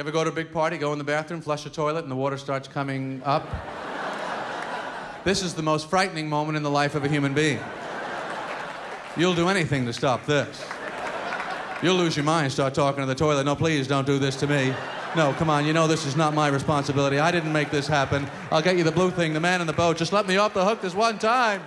You ever go to a big party, go in the bathroom, flush the toilet, and the water starts coming up? this is the most frightening moment in the life of a human being. You'll do anything to stop this. You'll lose your mind, start talking to the toilet. No, please don't do this to me. No, come on, you know this is not my responsibility. I didn't make this happen. I'll get you the blue thing, the man in the boat. Just let me off the hook this one time.